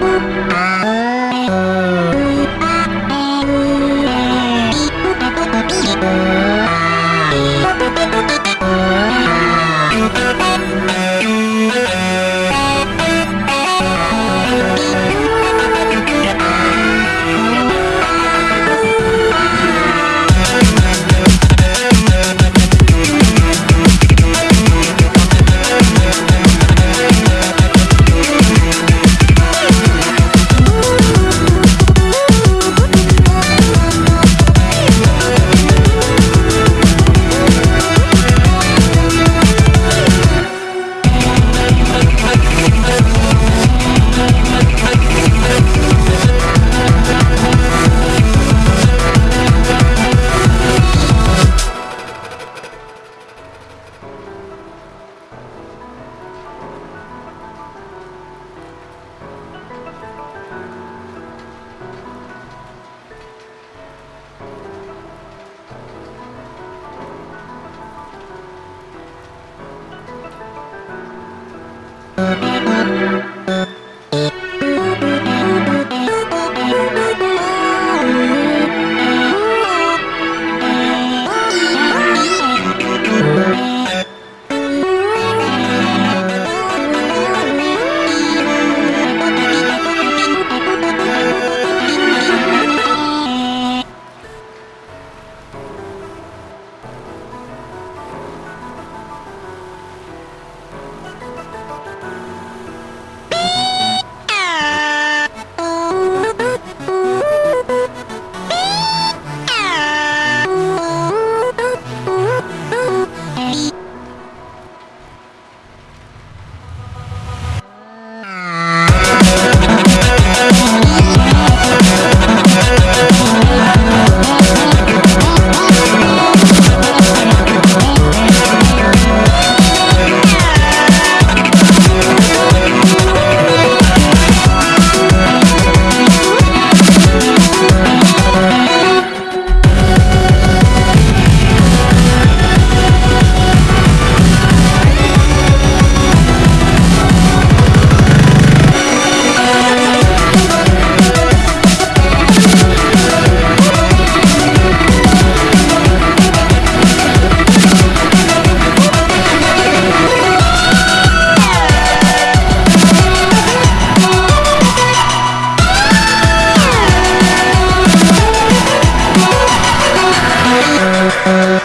Bye.